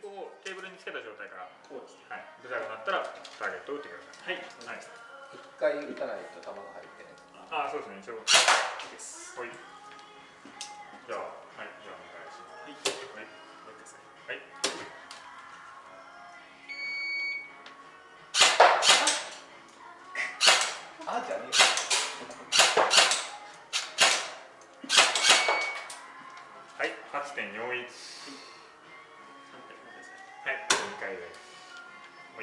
軸をテーブルにつけた状態からこうです、はい、ブザーが鳴ったらターゲットを打ってください。はい、はい、一回打たないと球が入ってね。ああそうですね。一応いいです。はい。じゃあはい。じゃあお願いします。はい。はい。はい。あじゃね。はい。8.41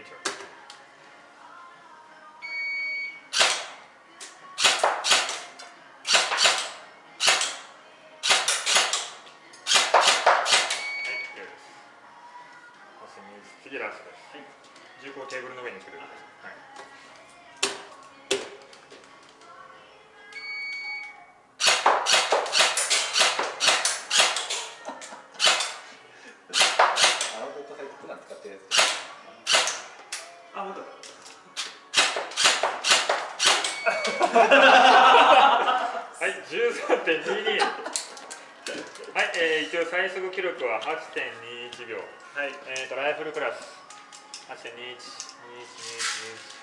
もう一度次ラストです。はい。銃口をテーブルの上につけてください。はい。はい、13.22。はい、えー、一応最速記録は8.21秒。はい、えっ、ー、とライフルクラス8.21、21、21。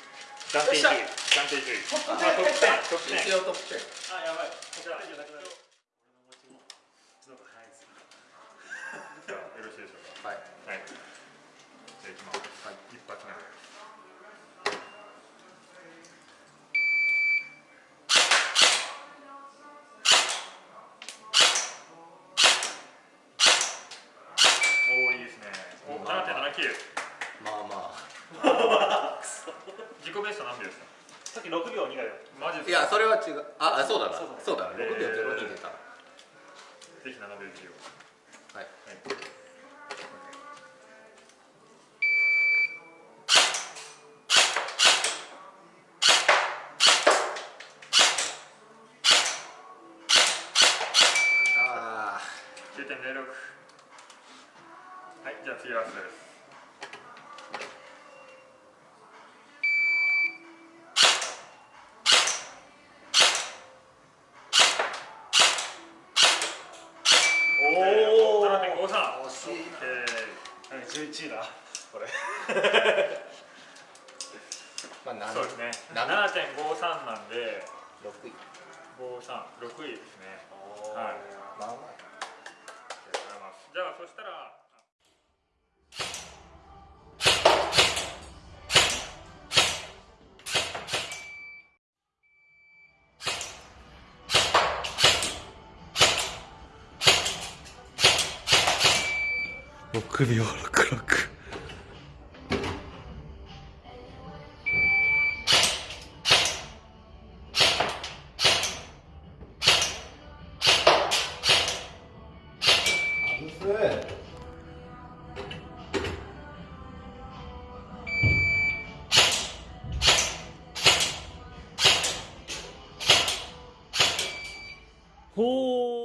暫定10位。暫定10位。トップ10。トップ10。一応トップ10。あ、やばい。こちらじゃなくなる。俺の持ちもちょっと早いですよ。じゃあよろしいでしょうか。はい。はい。じゃあいきます。はい。一発目。き6秒2がマジいやそれは違う。ああそうだな。そうだな6秒02出た。ぜひ7秒1を。はい、はい。9.06はいじゃあ次はです11位だ。これ。まあそうですね。7.53な。んで。6位。536位ですね。はい。まあまあ。じゃあそしたら首を暗く難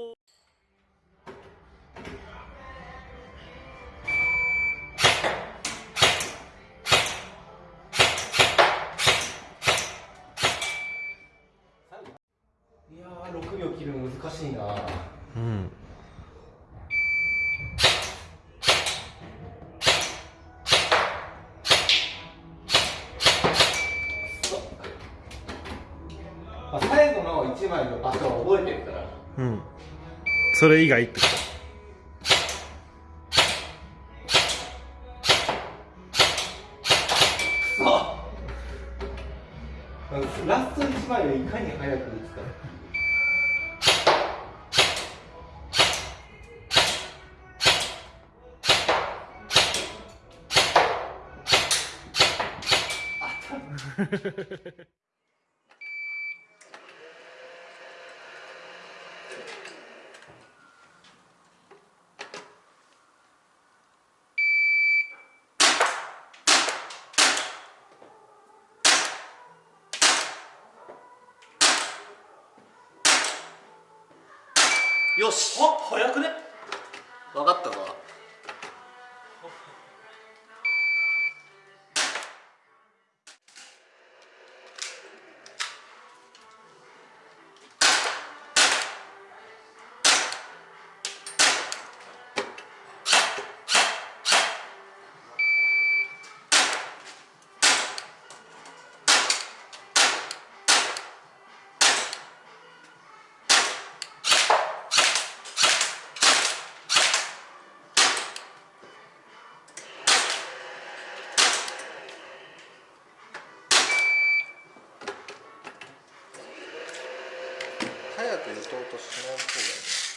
まあ、最後の1枚の場所を覚えてるから。うん。それ以外ってこと？ラスト1枚をいかに早く打つか よし。あ早くね？分かったぞとしない方がいい